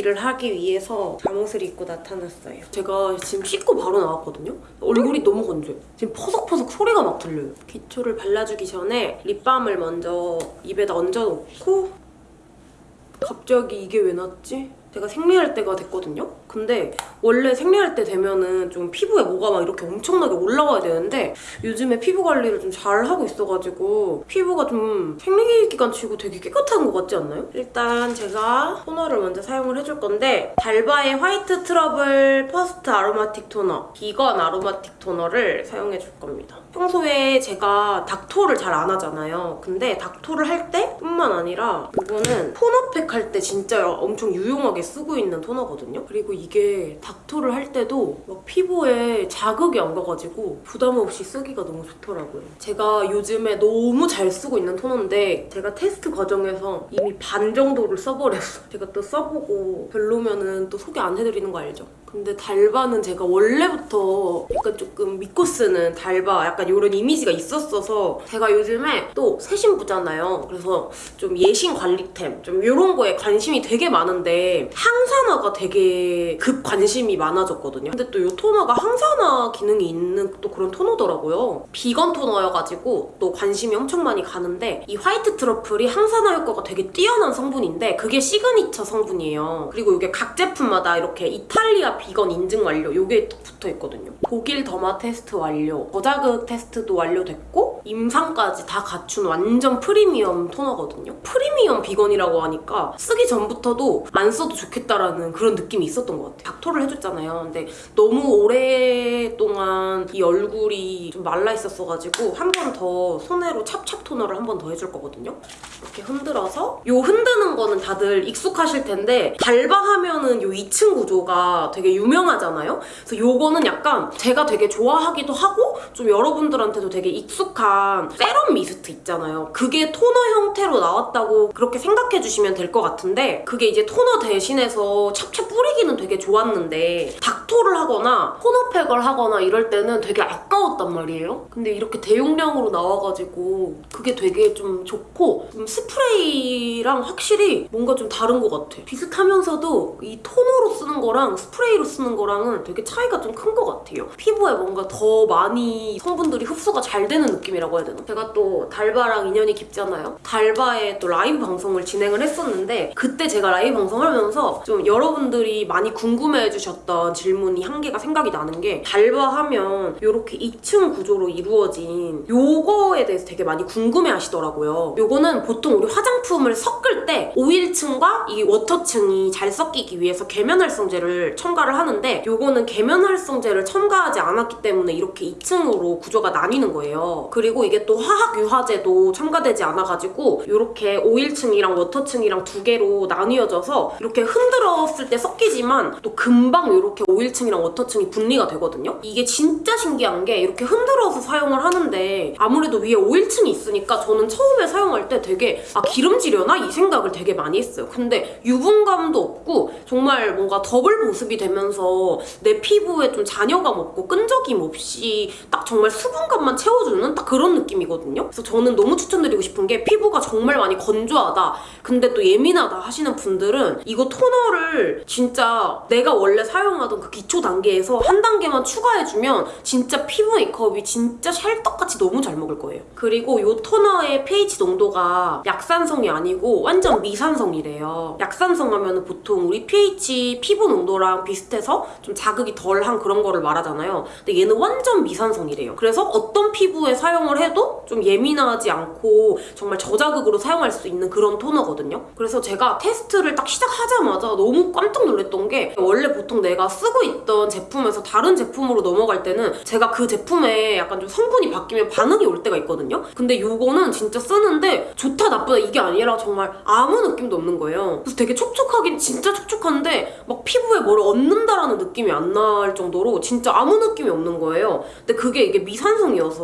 get ready를 하기 위해서 잠옷을 입고 나타났어요 제가 지금 씻고 바로 나왔거든요 얼굴이 너무 건조해요 지금 퍼석퍼석 소리가 막 들려요 기초를 발라주기 전에 lip balm을 먼저 입에다 얹어놓고 갑자기 이게 왜 났지? 제가 생리할 때가 됐거든요? 근데 원래 생리할 때 되면은 좀 피부에 뭐가 막 이렇게 엄청나게 올라와야 되는데 요즘에 피부 관리를 좀 잘 하고 있어가지고 피부가 좀 생리 기간 치고 되게 깨끗한 것 같지 않나요? 일단 제가 toner를 먼저 사용을 해줄 건데 달바의 White Truffle First Aromatic Toner vegan aromatic toner를 사용해줄 겁니다. 평소에 제가 닦토를 잘 안 하잖아요. 근데 닦토를 할 때뿐만 아니라 이거는 토너팩 할 때 진짜 엄청 유용하게 쓰고 있는 토너거든요. 그리고 이게 닥토를 할 때도 막 피부에 자극이 안 가가지고 부담 없이 쓰기가 너무 좋더라고요. 제가 요즘에 너무 잘 쓰고 있는 토너인데 제가 테스트 과정에서 이미 반 정도를 써버렸어요. 제가 또 써보고 별로면은 또 소개 안 해드리는 거 알죠? 근데 달바는 제가 원래부터 약간 조금 믿고 쓰는 달바 약간 이런 이미지가 있었어서 제가 요즘에 또 새신부잖아요. 그래서 좀 예신 관리템 좀 이런 거에 관심이 되게 많은데 항산화가 되게 급 관심이 많아졌거든요. 근데 또 이 토너가 항산화 기능이 있는 또 그런 토너더라고요. 비건 토너여가지고 또 관심이 엄청 많이 가는데 이 화이트 트러플이 항산화 효과가 되게 뛰어난 성분인데 그게 시그니처 성분이에요. 그리고 이게 각 제품마다 이렇게 이탈리아 비건 인증 완료 이게 붙어 있거든요. 독일 더마 테스트 완료, 저자극 테스트도 완료됐고 임상까지 다 갖춘 완전 프리미엄 토너거든요. 프리미엄 비건이라고 하니까 쓰기 전부터도 안 써도 좋겠다라는 그런 느낌이 있었던 것 같아요. 닥토를 해줬잖아요. 근데 너무 오랫동안 이 얼굴이 좀 말라 있었어가지고 한 번 더 손으로 찹찹 토너를 한 번 더 해줄 거거든요. 이렇게 흔들어서 요 흔드는 거는 다들 익숙하실 텐데 달바 하면은 요 2층 구조가 되게 유명하잖아요. 그래서 요거는 약간 제가 되게 좋아하기도 하고 좀 여러분들한테도 되게 익숙한 세럼 미스트 있잖아요. 그게 토너 형태로 나왔다고 그렇게 생각해 주시면 될 것 같은데 그게 이제 토너 대신해서 찹찹 뿌리기는 되게 좋았는데 닥토를 하거나 토너팩을 하거나 이럴 때는 되게 아까웠단 말이에요. 근데 이렇게 대용량으로 나와가지고 그게 되게 좀 좋고 좀 스프레이랑 확실히 뭔가 좀 다른 것 같아. 비슷하면서도 이 토너로 쓰는 거랑 스프레이 로 쓰는 거랑은 되게 차이가 좀 큰 것 같아요. 피부에 뭔가 더 많이 성분들이 흡수가 잘 되는 느낌이라고 해야 되나? 제가 또 달바랑 인연이 깊잖아요. 달바에 또 라이브 방송을 진행을 했었는데 그때 제가 라이브 방송하면서 좀 여러분들이 많이 궁금해해 주셨던 질문이 한 개가 생각이 나는 게 달바 하면 이렇게 2층 구조로 이루어진 요거에 대해서 되게 많이 궁금해 하시더라고요. 요거는 보통 우리 화장품을 섞을 때 오일층과 이 water층이 잘 섞이기 위해서 계면 활성제를 첨가를 하는데 요거는 계면활성제를 첨가하지 않았기 때문에 이렇게 2층으로 구조가 나뉘는 거예요. 그리고 이게 또 화학유화제도 첨가되지 않아가지고 이렇게 오일층이랑 water층이랑 두 개로 나뉘어져서 이렇게 흔들었을 때 섞이지만 또 금방 이렇게 오일층이랑 water층이 분리가 되거든요. 이게 진짜 신기한 게 이렇게 흔들어서 사용을 하는데 아무래도 위에 오일층이 있으니까 저는 처음에 사용할 때 되게 아 기름지려나? 이 생각을 되게 많이 했어요. 근데 유분감도 없고 정말 뭔가 더블 보습이 되면서 내 피부에 좀 잔여감 없고 끈적임 없이 딱 정말 수분감만 채워주는 딱 그런 느낌이거든요. 그래서 저는 너무 추천드리고 싶은 게 피부가 정말 많이 건조하다 근데 또 예민하다 하시는 분들은 이거 토너를 진짜 내가 원래 사용하던 그 기초 단계에서 한 단계만 추가해주면 진짜 피부 메이크업이 진짜 찰떡같이 너무 잘 먹을 거예요. 그리고 이 토너의 pH 농도가 약산성이 아니고 완전 미산성이래요. 약산성 하면 보통 우리 pH 피부 농도랑 비슷 해서 좀 자극이 덜한 그런 거를 말하잖아요. 근데 얘는 완전 미산성이래요. 그래서 어떤 피부에 사용을 해도 좀 예민하지 않고 정말 저자극으로 사용할 수 있는 그런 토너거든요. 그래서 제가 테스트를 딱 시작하자마자 너무 깜짝 놀랐던 게 원래 보통 내가 쓰고 있던 제품에서 다른 제품으로 넘어갈 때는 제가 그 제품에 약간 좀 성분이 바뀌면 반응이 올 때가 있거든요. 근데 이거는 진짜 쓰는데 좋다 나쁘다 이게 아니라 정말 아무 느낌도 없는 거예요. 그래서 되게 촉촉하긴 진짜 촉촉한데 막 피부에 뭘 얹는다라는 느낌이 안 날 정도로 진짜 아무 느낌이 없는 거예요. 근데 그게 이게 미산성이어서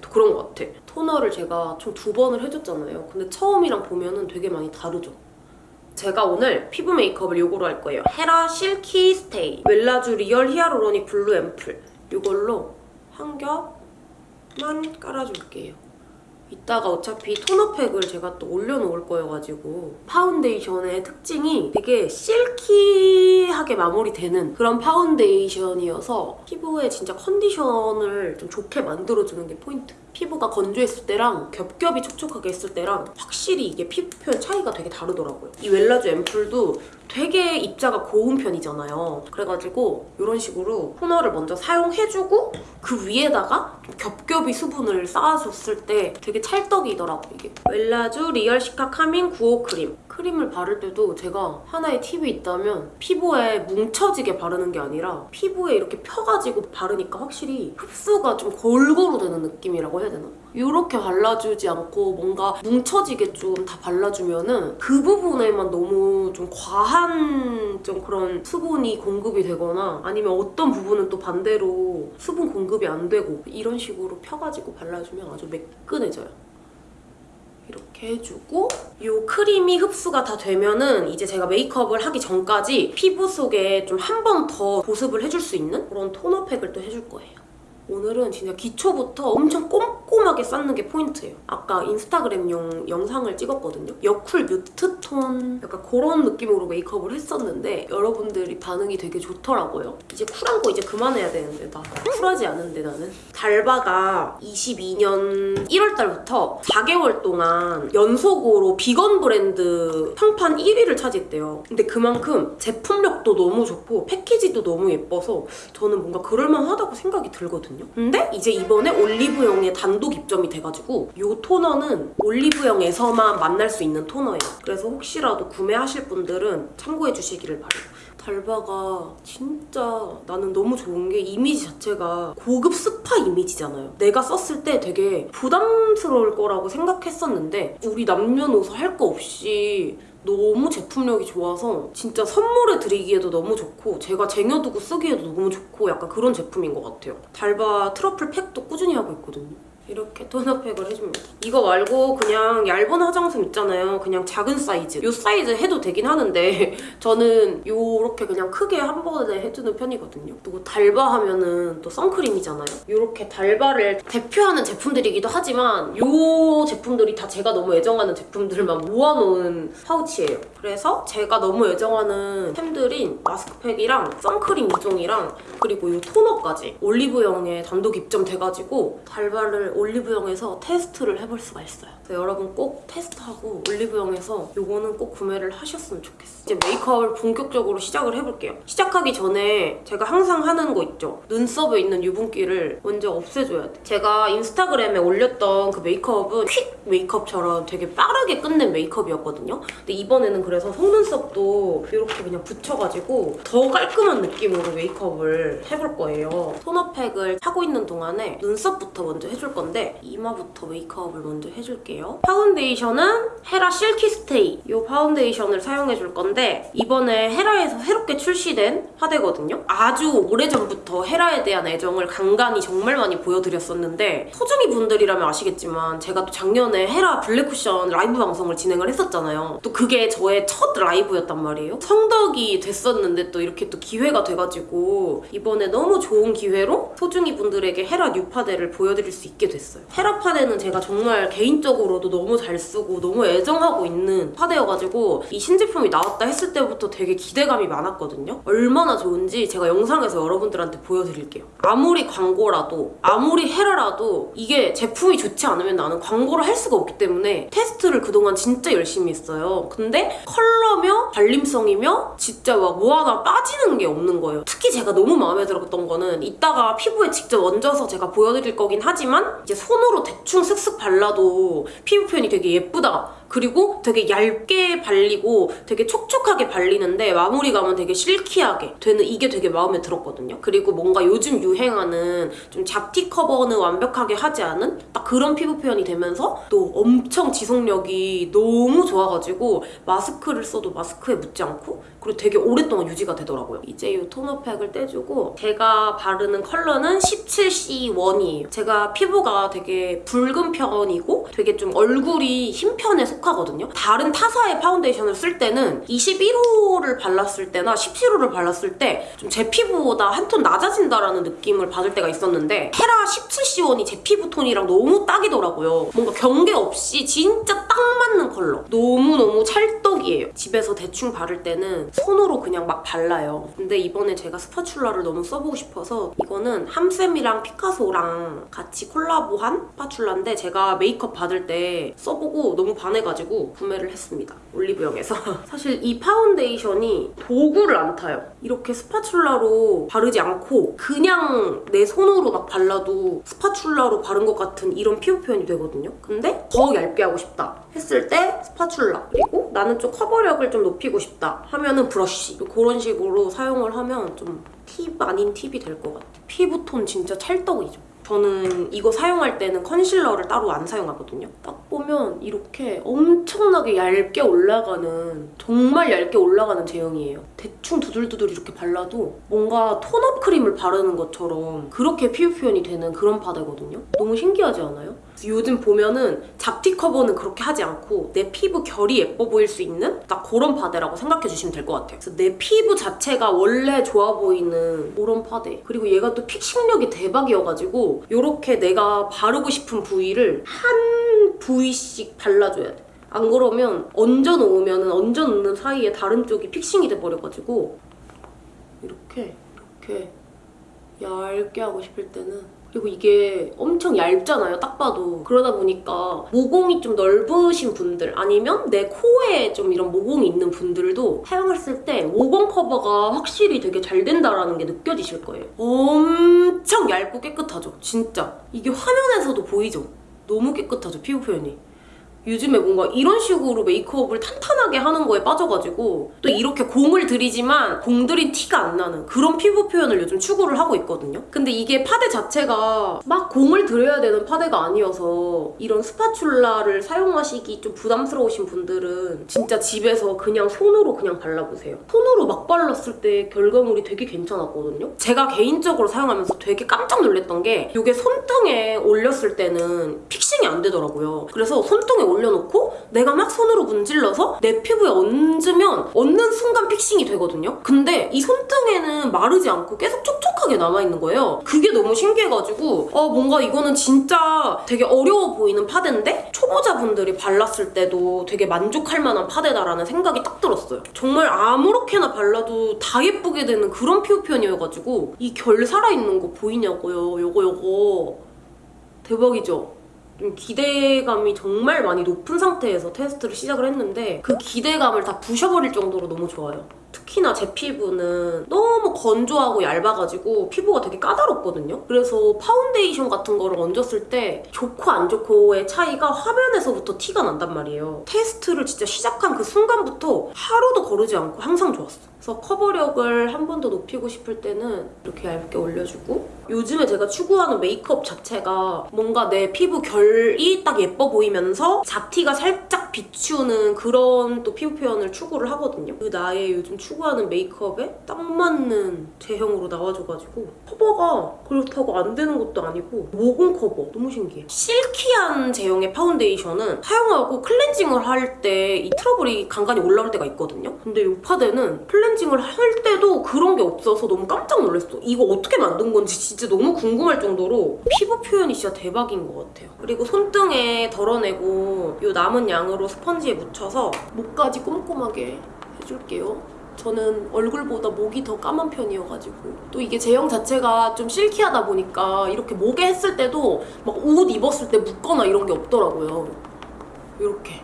또 그런 것 같아. 토너를 제가 총 두 번을 해줬잖아요. 근데 처음이랑 보면은 되게 많이 다르죠. 제가 오늘 피부 메이크업을 요거로 할 거예요. 헤라 실키 스테이 웰라주 리얼 히아루로닉 블루 앰플 이걸로 한 겹만 깔아줄게요. 이따가 어차피 토너팩을 제가 또 올려놓을 거여가지고 파운데이션의 특징이 되게 silky하게 마무리되는 그런 파운데이션이어서 피부에 진짜 컨디션을 좀 좋게 만들어주는 게 포인트. 피부가 건조했을 때랑 겹겹이 촉촉하게 했을 때랑 확실히 이게 피부 표현 차이가 되게 다르더라고요. 이 웰라주 앰플도 되게 입자가 고운 편이잖아요. 그래가지고 이런 식으로 토너를 먼저 사용해주고 그 위에다가 좀 겹겹이 수분을 쌓아줬을 때 되게 찰떡이더라고 이게. 웰라주 리얼 시카 카밍 95 크림. 크림을 바를 때도 제가 하나의 팁이 있다면 피부에 뭉쳐지게 바르는 게 아니라 피부에 이렇게 펴가지고 바르니까 확실히 흡수가 좀 골고루 되는 느낌이라고 해야 되나? 이렇게 발라주지 않고 뭔가 뭉쳐지게 좀 다 발라주면은 그 부분에만 너무 좀 과한 좀 그런 수분이 공급이 되거나 아니면 어떤 부분은 또 반대로 수분 공급이 안 되고 이런 식으로 펴가지고 발라주면 아주 매끈해져요. 이렇게 해주고 이 크림이 흡수가 다 되면은 이제 제가 메이크업을 하기 전까지 피부 속에 좀 한 번 더 보습을 해줄 수 있는 그런 토너팩을 또 해줄 거예요. 오늘은 진짜 기초부터 엄청 꼼꼼하게 쌓는 게 포인트예요. 아까 인스타그램용 영상을 찍었거든요. 여쿨 mute 톤 약간 그런 느낌으로 메이크업을 했었는데 여러분들이 반응이 되게 좋더라고요. 이제 쿨한 거 이제 그만해야 되는데 나 쿨하지 않은데 나는. 달바가 22년 1월 달부터 4개월 동안 연속으로 비건 브랜드 평판 1위를 차지했대요. 근데 그만큼 제품력도 너무 좋고 패키지도 너무 예뻐서 저는 뭔가 그럴만하다고 생각이 들거든요. 근데 이제 이번에 올리브영에 단독 입점이 돼가지고 이 토너는 올리브영에서만 만날 수 있는 토너예요. 그래서 혹시라도 구매하실 분들은 참고해 주시기를 바래요. 달바가 진짜 나는 너무 좋은 게 이미지 자체가 고급 스파 이미지잖아요. 내가 썼을 때 되게 부담스러울 거라고 생각했었는데 우리 남녀노소 할 거 없이 너무 제품력이 좋아서 진짜 선물해 드리기에도 너무 좋고 제가 쟁여두고 쓰기에도 너무 좋고 약간 그런 제품인 것 같아요. 달바 트러플 팩도 꾸준히 하고 있거든요. 이렇게 토너팩을 해줍니다. 이거 말고 그냥 얇은 화장솜 있잖아요. 그냥 작은 사이즈. 이 사이즈 해도 되긴 하는데 저는 이렇게 그냥 크게 한 번에 해주는 편이거든요. 또 달바 하면은 또 선크림이잖아요. 이렇게 달바를 대표하는 제품들이기도 하지만 이 제품들이 다 제가 너무 애정하는 제품들만 모아놓은 파우치예요. 그래서 제가 너무 애정하는 템들인 마스크팩이랑 선크림 2종이랑 그리고 이 토너까지 올리브영에 단독 입점돼가지고 달바를 올리브영에서 테스트를 해볼 수가 있어요. 그래서 여러분 꼭 테스트하고 올리브영에서 이거는 꼭 구매를 하셨으면 좋겠어요. 이제 메이크업을 본격적으로 시작을 해볼게요. 시작하기 전에 제가 항상 하는 거 있죠. 눈썹에 있는 유분기를 먼저 없애줘야 돼. 제가 인스타그램에 올렸던 그 메이크업은 quick 메이크업처럼 되게 빠르게 끝낸 메이크업이었거든요. 근데 이번에는 그래서 속눈썹도 이렇게 그냥 붙여가지고 더 깔끔한 느낌으로 메이크업을 해볼 거예요. 토너 팩을 하고 있는 동안에 눈썹부터 먼저 해줄 건데 이마부터 메이크업을 먼저 해줄게요. 파운데이션은 헤라 실키 스테이 이 파운데이션을 사용해줄 건데 이번에 헤라에서 새롭게 출시된 파데거든요. 아주 오래전부터 헤라에 대한 애정을 간간히 정말 많이 보여드렸었는데 소중이 분들이라면 아시겠지만 제가 또 작년에 헤라 블랙 쿠션 라이브 방송을 진행을 했었잖아요. 또 그게 저의 첫 라이브였단 말이에요. 성덕이 됐었는데 또 이렇게 또 기회가 돼가지고 이번에 너무 좋은 기회로 소중이 분들에게 헤라 new 파데를 보여드릴 수 있게 됐어요. 헤라 파데는 제가 정말 개인적으로도 너무 잘 쓰고 너무 애정하고 있는 파데여가지고 이 신제품이 나왔다 했을 때부터 되게 기대감이 많았거든요. 얼마나 좋은지 제가 영상에서 여러분들한테 보여드릴게요. 아무리 광고라도 아무리 헤라라도 이게 제품이 좋지 않으면 나는 광고를 할 수가 없기 때문에 테스트를 그동안 진짜 열심히 했어요. 근데 컬러며 발림성이며 진짜 막 뭐 하나 빠지는 게 없는 거예요. 특히 제가 너무 마음에 들었던 거는 이따가 피부에 직접 얹어서 제가 보여드릴 거긴 하지만 이제 손으로 대충 슥슥 발라도 피부 표현이 되게 예쁘다. 그리고 되게 얇게 발리고 되게 촉촉하게 발리는데 마무리감은 되게 silky하게 되는 이게 되게 마음에 들었거든요. 그리고 뭔가 요즘 유행하는 좀 잡티 커버는 완벽하게 하지 않은 딱 그런 피부 표현이 되면서 또 엄청 지속력이 너무 좋아가지고 마스크를 써도 마스크에 묻지 않고 그리고 되게 오랫동안 유지가 되더라고요. 이제 이 토너팩을 떼주고 제가 바르는 컬러는 17C1이에요. 제가 피부가 되게 붉은 편이고 되게 좀 얼굴이 흰 편에 속 속하거든요. 다른 타사의 파운데이션을 쓸 때는 21호를 발랐을 때나 17호를 발랐을 때 좀 제 피부보다 한 톤 낮아진다라는 느낌을 받을 때가 있었는데 헤라 17C1이 제 피부 톤이랑 너무 딱이더라고요. 뭔가 경계 없이 진짜 딱 맞는 컬러. 너무너무 찰떡이에요. 집에서 대충 바를 때는 손으로 그냥 막 발라요. 근데 이번에 제가 spatula를 너무 써보고 싶어서 이거는 함쌤이랑 피카소랑 같이 콜라보한 spatula인데 제가 메이크업 받을 때 써보고 너무 반 해가지고 구매를 했습니다. 올리브영에서. 사실 이 파운데이션이 도구를 안 타요. 이렇게 spatula로 바르지 않고 그냥 내 손으로 막 발라도 spatula로 바른 것 같은 이런 피부 표현이 되거든요. 근데 더 얇게 하고 싶다 했을 때 spatula 그리고 나는 좀 커버력을 좀 높이고 싶다 하면은 브러쉬 그런 식으로 사용을 하면 좀 팁 아닌 팁이 될 것 같아요. 피부톤 진짜 찰떡이죠. 저는 이거 사용할 때는 컨실러를 따로 안 사용하거든요. 딱 보면 이렇게 엄청나게 얇게 올라가는 정말 얇게 올라가는 제형이에요. 대충 두들두들 이렇게 발라도 뭔가 톤업 크림을 바르는 것처럼 그렇게 피부 표현이 되는 그런 파데거든요. 너무 신기하지 않아요? 요즘 보면은 잡티 커버는 그렇게 하지 않고 내 피부 결이 예뻐 보일 수 있는 딱 그런 파데라고 생각해 주시면 될 것 같아요. 그래서 내 피부 자체가 원래 좋아 보이는 그런 파데. 그리고 얘가 또 픽싱력이 대박이어가지고 이렇게 내가 바르고 싶은 부위를 한 부위씩 발라줘야 돼. 안 그러면 얹어 놓으면 얹어 놓는 사이에 다른 쪽이 픽싱이 돼버려가지고 이렇게 이렇게 얇게 하고 싶을 때는 그리고 이게 엄청 얇잖아요, 딱 봐도. 그러다 보니까 모공이 좀 넓으신 분들 아니면 내 코에 좀 이런 모공이 있는 분들도 사용했을 때 모공 커버가 확실히 되게 잘 된다라는 게 느껴지실 거예요. 엄청 얇고 깨끗하죠, 진짜. 이게 화면에서도 보이죠? 너무 깨끗하죠, 피부 표현이. 요즘에 뭔가 이런 식으로 메이크업을 탄탄하게 하는 거에 빠져가지고 또 이렇게 공을 들이지만 공 들인 티가 안 나는 그런 피부 표현을 요즘 추구를 하고 있거든요. 근데 이게 파데 자체가 막 공을 들여야 되는 파데가 아니어서 이런 spatula를 사용하시기 좀 부담스러우신 분들은 진짜 집에서 그냥 손으로 그냥 발라보세요. 손으로 막 발랐을 때 결과물이 되게 괜찮았거든요. 제가 개인적으로 사용하면서 되게 깜짝 놀랐던 게 이게 손등에 올렸을 때는 fixing이 안 되더라고요. 그래서 손등에 올 려놓고 내가 막 손으로 문질러서 내 피부에 얹으면 얹는 순간 fixing이 되거든요. 근데 이 손등에는 마르지 않고 계속 촉촉하게 남아있는 거예요. 그게 너무 신기해가지고 어 뭔가 이거는 진짜 되게 어려워 보이는 파데인데 초보자분들이 발랐을 때도 되게 만족할 만한 파데다라는 생각이 딱 들었어요. 정말 아무렇게나 발라도 다 예쁘게 되는 그런 피부 표현이어가지고 이 결 살아있는 거 보이냐고요. 요거 요거 대박이죠? 좀 기대감이 정말 많이 높은 상태에서 테스트를 시작을 했는데 그 기대감을 다 부셔버릴 정도로 너무 좋아요. 특히나 제 피부는 너무 건조하고 얇아가지고 피부가 되게 까다롭거든요. 그래서 파운데이션 같은 거를 얹었을 때 좋고 안 좋고의 차이가 화면에서부터 티가 난단 말이에요. 테스트를 진짜 시작한 그 순간부터 하루도 거르지 않고 항상 좋았어. 그래서 커버력을 한 번 더 높이고 싶을 때는 이렇게 얇게 올려주고 요즘에 제가 추구하는 메이크업 자체가 뭔가 내 피부 결이 딱 예뻐 보이면서 잡티가 살짝 비추는 그런 또 피부 표현을 추구를 하거든요. 그 나의 요즘 추구하는 메이크업에 딱 맞는 제형으로 나와줘가지고 커버가 그렇다고 안 되는 것도 아니고 모공 커버 너무 신기해. silky한 제형의 파운데이션은 사용하고 클렌징을 할 때 이 트러블이 간간히 올라올 때가 있거든요. 근데 이 파데는 클렌징 을 할 때도 그런 게 없어서 너무 깜짝 놀랐어. 이거 어떻게 만든 건지 진짜 너무 궁금할 정도로 피부 표현이 진짜 대박인 것 같아요. 그리고 손등에 덜어내고 이 남은 양으로 스펀지에 묻혀서 목까지 꼼꼼하게 해줄게요. 저는 얼굴보다 목이 더 까만 편이어가지고 또 이게 제형 자체가 좀 silky하다 보니까 이렇게 목에 했을 때도 막 옷 입었을 때 묻거나 이런 게 없더라고요. 이렇게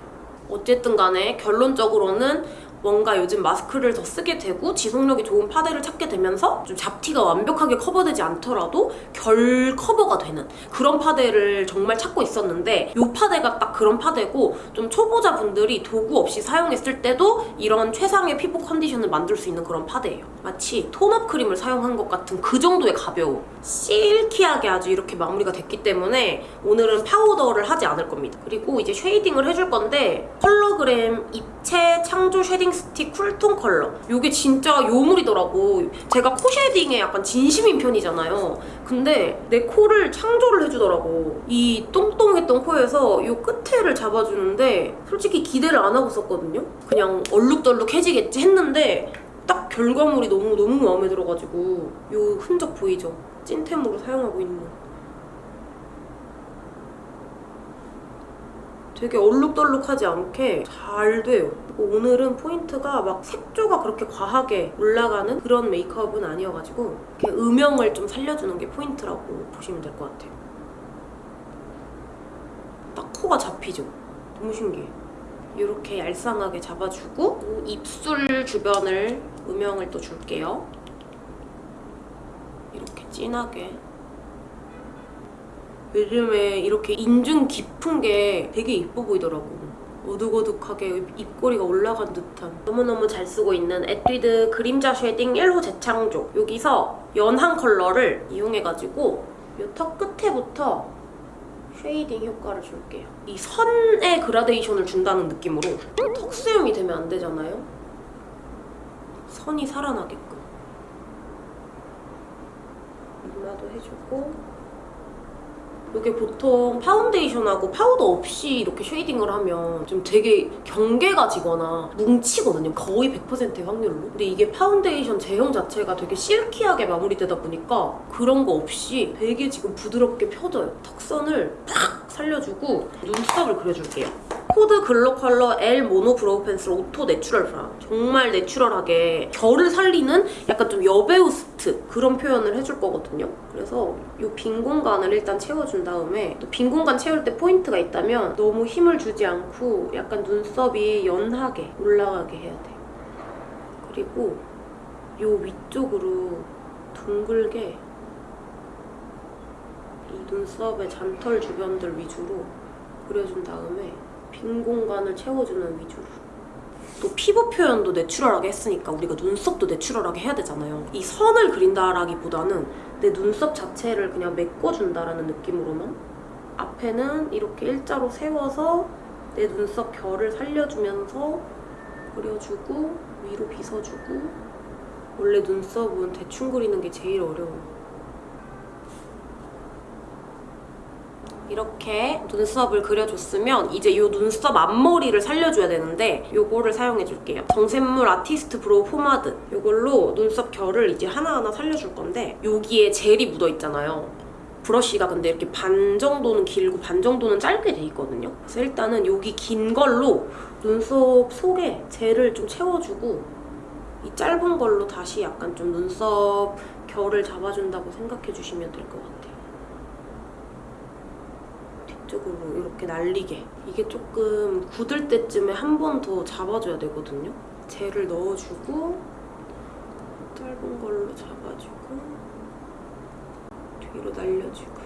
어쨌든 간에 결론적으로는 뭔가 요즘 마스크를 더 쓰게 되고 지속력이 좋은 파데를 찾게 되면서 좀 잡티가 완벽하게 커버되지 않더라도 결 커버가 되는 그런 파데를 정말 찾고 있었는데 이 파데가 딱 그런 파데고 좀 초보자분들이 도구 없이 사용했을 때도 이런 최상의 피부 컨디션을 만들 수 있는 그런 파데예요. 마치 tone up 크림을 사용한 것 같은 그 정도의 가벼움. silky하게 아주 이렇게 마무리가 됐기 때문에 오늘은 파우더를 하지 않을 겁니다. 그리고 이제 shading을 해줄 건데 컬러그램 입체 창조 shading 스틱 cool tone 컬러. 이게 진짜 요물이더라고. 제가 코 shading에 약간 진심인 편이잖아요. 근데 내 코를 창조를 해주더라고. 이 똥똥했던 코에서 이 끝에를 잡아주는데 솔직히 기대를 안 하고 썼거든요. 그냥 얼룩덜룩해지겠지 했는데 딱 결과물이 너무 너무 마음에 들어가지고 이 흔적 보이죠? 찐템으로 사용하고 있는 되게 얼룩덜룩하지 않게 잘 돼요. 오늘은 포인트가 막 색조가 그렇게 과하게 올라가는 그런 메이크업은 아니어가지고 이렇게 음영을 좀 살려주는 게 포인트라고 보시면 될 것 같아요. 딱 코가 잡히죠? 너무 신기해. 이렇게 얄쌍하게 잡아주고 입술 주변을 음영을 또 줄게요. 이렇게 진하게 요즘에 이렇게 인중 깊은 게 되게 이뻐 보이더라고. 어둑어둑하게 입꼬리가 올라간 듯한 너무너무 잘 쓰고 있는 에뛰드 그림자 shading 1호 재창조 여기서 연한 컬러를 이용해가지고 이 턱 끝에부터 shading 효과를 줄게요. 이 선의 그라데이션을 준다는 느낌으로 턱 수염이 되면 안 되잖아요? 선이 살아나게끔 이마도 해주고 이게 보통 파운데이션하고 파우더 없이 이렇게 shading을 하면 좀 되게 경계가 지거나 뭉치거든요. 거의 100%의 확률로. 근데 이게 파운데이션 제형 자체가 되게 silky하게 마무리되다 보니까 그런 거 없이 되게 지금 부드럽게 펴져요. 턱선을 팍 살려주고 눈썹을 그려줄게요. 코드 글로 컬러 L mono brow pencil auto natural brown 정말 natural하게 결을 살리는 약간 좀 여배우 스트 그런 표현을 해줄 거거든요. 그래서 이 빈 공간을 일단 채워준 다음에 또 빈 공간 채울 때 포인트가 있다면 너무 힘을 주지 않고 약간 눈썹이 연하게 올라가게 해야 돼. 그리고 이 위쪽으로 둥글게 이 눈썹의 잔털 주변들 위주로 그려준 다음에 빈 공간을 채워주는 위주로. 또 피부 표현도 natural하게 했으니까 우리가 눈썹도 natural하게 해야 되잖아요. 이 선을 그린다라기보다는 내 눈썹 자체를 그냥 메꿔준다라는 느낌으로만 앞에는 이렇게 일자로 세워서 내 눈썹 결을 살려주면서 그려주고 위로 빗어주고 원래 눈썹은 대충 그리는 게 제일 어려워 이렇게 눈썹을 그려줬으면 이제 이 눈썹 앞머리를 살려줘야 되는데 이거를 사용해줄게요. 정샘물 artist brow pomade 이걸로 눈썹 결을 이제 하나하나 살려줄 건데 여기에 젤이 묻어있잖아요. 브러쉬가 근데 이렇게 반 정도는 길고 반 정도는 짧게 돼 있거든요. 그래서 일단은 여기 긴 걸로 눈썹 속에 젤을 좀 채워주고 이 짧은 걸로 다시 약간 좀 눈썹 결을 잡아준다고 생각해 주시면 될 것 같아요. 뒤쪽으로 이렇게 날리게. 이게 조금 굳을 때쯤에 한 번 더 잡아줘야 되거든요. 젤을 넣어주고 짧은 걸로 잡아주고 뒤로 날려주고.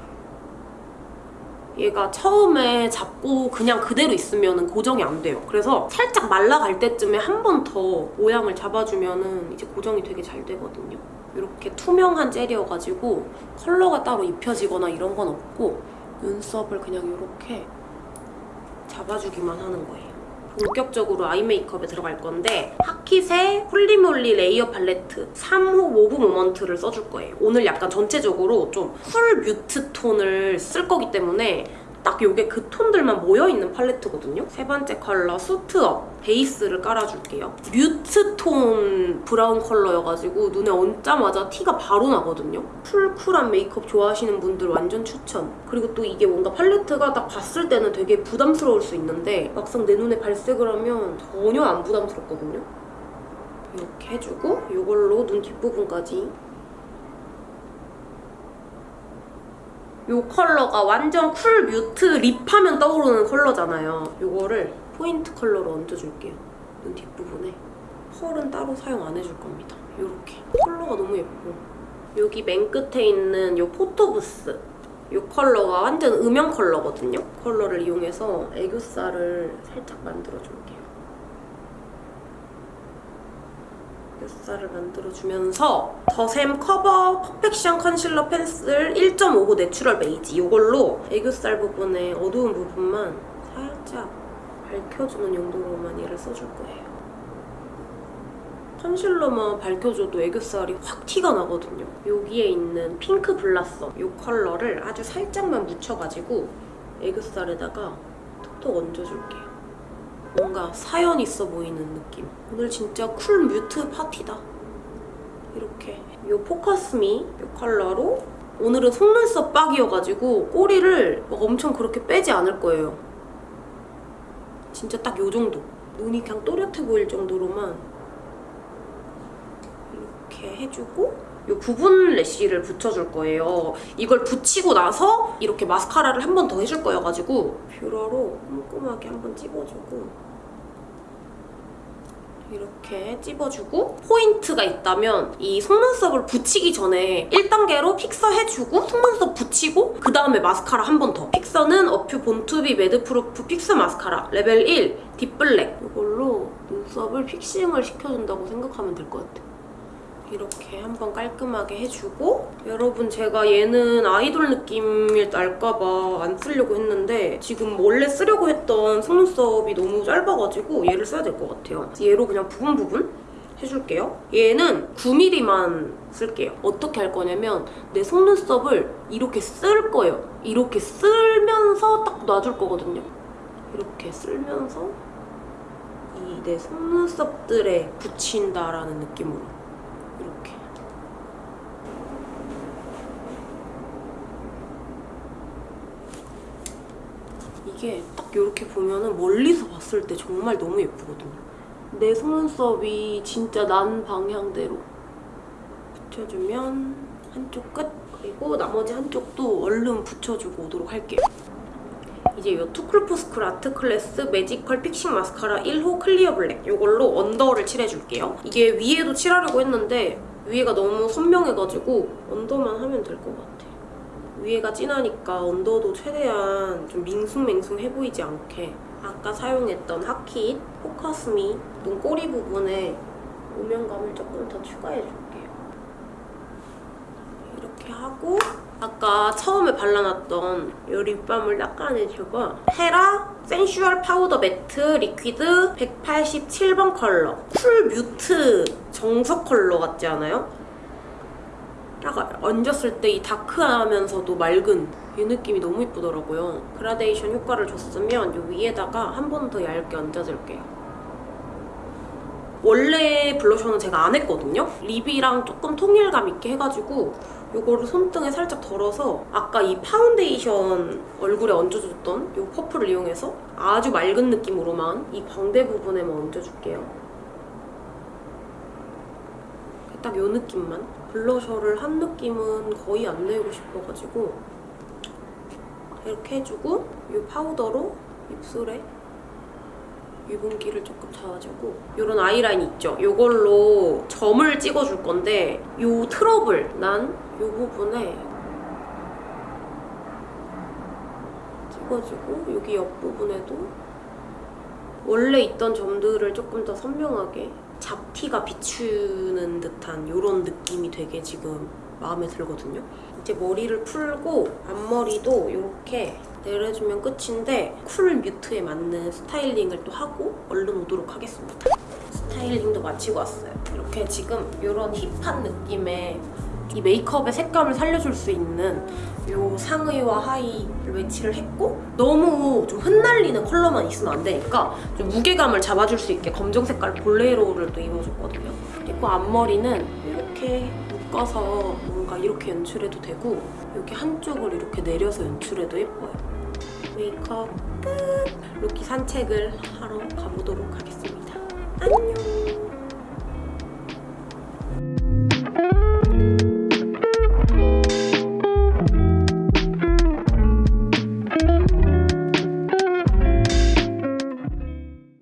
얘가 처음에 잡고 그냥 그대로 있으면 고정이 안 돼요. 그래서 살짝 말라갈 때쯤에 한 번 더 모양을 잡아주면 이제 고정이 되게 잘 되거든요. 이렇게 투명한 젤이어가지고 컬러가 따로 입혀지거나 이런 건 없고 눈썹을 그냥 이렇게 잡아주기만 하는 거예요. 본격적으로 eye 메이크업에 들어갈 건데 하킷의 holy moly layer palette 3호 mauve moment를 써줄 거예요. 오늘 약간 전체적으로 좀 cool mute 톤을 쓸 거기 때문에 딱 이게 그 톤들만 모여있는 팔레트거든요. 세 번째 컬러 suit up 베이스를 깔아줄게요. mute 톤 브라운 컬러여가지고 눈에 얹자마자 티가 바로 나거든요. cool cool한 메이크업 좋아하시는 분들 완전 추천. 그리고 또 이게 뭔가 팔레트가 딱 봤을 때는 되게 부담스러울 수 있는데 막상 내 눈에 발색을 하면 전혀 안 부담스럽거든요. 이렇게 해주고 이걸로 눈 뒷부분까지 이 컬러가 완전 cool mute lip하면 떠오르는 컬러잖아요. 이거를 포인트 컬러로 얹어줄게요. 눈 뒷부분에. 펄은 따로 사용 안 해줄 겁니다. 이렇게. 컬러가 너무 예뻐. 여기 맨 끝에 있는 이 photo booth. 이 컬러가 완전 음영 컬러거든요. 컬러를 이용해서 애교살을 살짝 만들어줄게요. 애교살을 만들어주면서 더샘 cover perfection concealer pencil 1.59 natural beige 이걸로 애교살 부분에 어두운 부분만 살짝 밝혀주는 용도로만 얘를 써줄 거예요. concealer만 밝혀줘도 애교살이 확 티가 나거든요. 여기에 있는 pink blossom 이 컬러를 아주 살짝만 묻혀가지고 애교살에다가 톡톡 얹어줄게요. 뭔가 사연 있어 보이는 느낌. 오늘 진짜 cool mute 파티다. 이렇게 이 focus me 이 컬러로 오늘은 속눈썹 빡이어가지고 꼬리를 막 엄청 그렇게 빼지 않을 거예요. 진짜 딱요 정도. 눈이 그냥 또렷해 보일 정도로만 이렇게 해주고 이 부분 lash를 붙여줄 거예요. 이걸 붙이고 나서 이렇게 마스카라를 한 번 더 해줄 거여가지고 뷰러로 꼼꼼하게 한 번 찝어주고 이렇게 찝어주고 포인트가 있다면 이 속눈썹을 붙이기 전에 1단계로 픽서 해주고 속눈썹 붙이고 그 다음에 마스카라 한 번 더. 픽서는 어퓨 born to be madproof fix mascara level 1 deep black 이걸로 눈썹을 fixing을 시켜준다고 생각하면 될 것 같아요. 이렇게 한번 깔끔하게 해주고 여러분 제가 얘는 아이돌 느낌이 날까봐 안 쓰려고 했는데 지금 원래 쓰려고 했던 속눈썹이 너무 짧아가지고 얘를 써야 될 것 같아요. 얘로 그냥 부분 부분 해줄게요. 얘는 9mm만 쓸게요. 어떻게 할 거냐면 내 속눈썹을 이렇게 쓸 거예요. 이렇게 쓸면서 딱 놔줄 거거든요. 이렇게 쓸면서 이 내 속눈썹들에 붙인다라는 느낌으로 이렇게 이게 딱 이렇게 보면은 멀리서 봤을 때 정말 너무 예쁘거든요. 내 속눈썹이 진짜 난 방향대로 붙여주면 한쪽 끝 그리고 나머지 한쪽도 얼른 붙여주고 오도록 할게요. 이제 이 투쿨포스쿨 art class magical fixing mascara 1호 clear black 이걸로 under를 칠해줄게요. 이게 위에도 칠하려고 했는데 위에가 너무 선명해가지고 under만 하면 될 것 같아. 위에가 진하니까 언더도 최대한 좀 밍숭맹숭해 보이지 않게 아까 사용했던 하킷 focus me 눈꼬리 부분에 음영감을 조금 더 추가해줄게요. 이렇게 하고 아까 처음에 발라놨던 이 lip balm을 닦아내주고 헤라 sensual powder matte liquid 187번 컬러 cool mute 정석 컬러 같지 않아요? 딱 얹었을 때 이 dark하면서도 맑은 이 느낌이 너무 이쁘더라고요. 그라데이션 효과를 줬으면 이 위에다가 한 번 더 얇게 얹어줄게요. 원래 블러셔는 제가 안 했거든요? lip이랑 조금 통일감 있게 해가지고 이거를 손등에 살짝 덜어서 아까 이 파운데이션 얼굴에 얹어줬던 이 퍼플을 이용해서 아주 맑은 느낌으로만 이 광대 부분에만 얹어줄게요. 딱 이 느낌만. 블러셔를 한 느낌은 거의 안 내고 싶어가지고 이렇게 해주고 이 파우더로 입술에 유분기를 조금 잡아주고 이런 아이라인 있죠? 이걸로 점을 찍어줄 건데 이 트러블 난 이 부분에 찍어주고 여기 옆부분에도 원래 있던 점들을 조금 더 선명하게 잡티가 비추는 듯한 이런 느낌이 되게 지금 마음에 들거든요. 이제 머리를 풀고 앞머리도 이렇게 내려주면 끝인데 cool mute에 맞는 스타일링을 또 하고 얼른 오도록 하겠습니다. 스타일링도 마치고 왔어요. 이렇게 지금 이런 hip한 느낌의 이 메이크업의 색감을 살려줄 수 있는 이 상의와 하의를 매치를 했고 너무 좀 흩날리는 컬러만 있으면 안 되니까 좀 무게감을 잡아줄 수 있게 검정 색깔 볼레로를 또 입어줬거든요. 그리고 앞머리는 이렇게 묶어서 이렇게 연출해도 되고 여기 한쪽을 이렇게 내려서 연출해도 예뻐요. 메이크업 끝! 루키 산책을 하러 가보도록 하겠습니다. 안녕!